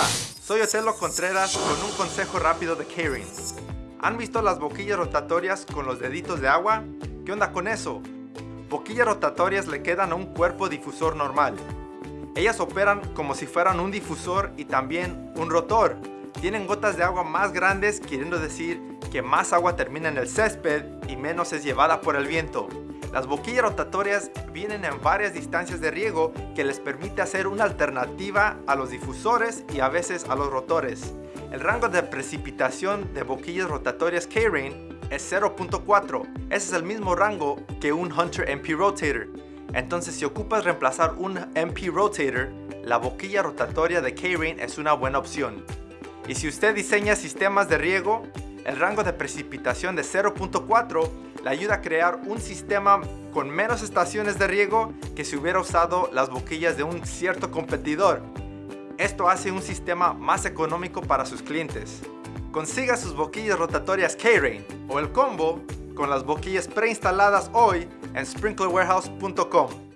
Hola, soy Otelo Contreras con un consejo rápido de K-Rain. ¿Han visto las boquillas rotatorias con los deditos de agua? ¿Qué onda con eso? Boquillas rotatorias le quedan a un cuerpo difusor normal. Ellas operan como si fueran un difusor y también un rotor. Tienen gotas de agua más grandes, queriendo decir que más agua termina en el césped y menos es llevada por el viento. Las boquillas rotatorias vienen en varias distancias de riego que les permite hacer una alternativa a los difusores y a veces a los rotores. El rango de precipitación de boquillas rotatorias K-Rain es 0.4. Ese es el mismo rango que un Hunter MP Rotator. Entonces si ocupas reemplazar un MP Rotator, la boquilla rotatoria de K-Rain es una buena opción. Y si usted diseña sistemas de riego, el rango de precipitación de 0.4 le ayuda a crear un sistema con menos estaciones de riego que si hubiera usado las boquillas de un cierto competidor. Esto hace un sistema más económico para sus clientes. Consiga sus boquillas rotatorias K-Rain o el combo con las boquillas preinstaladas hoy en sprinklerwarehouse.com.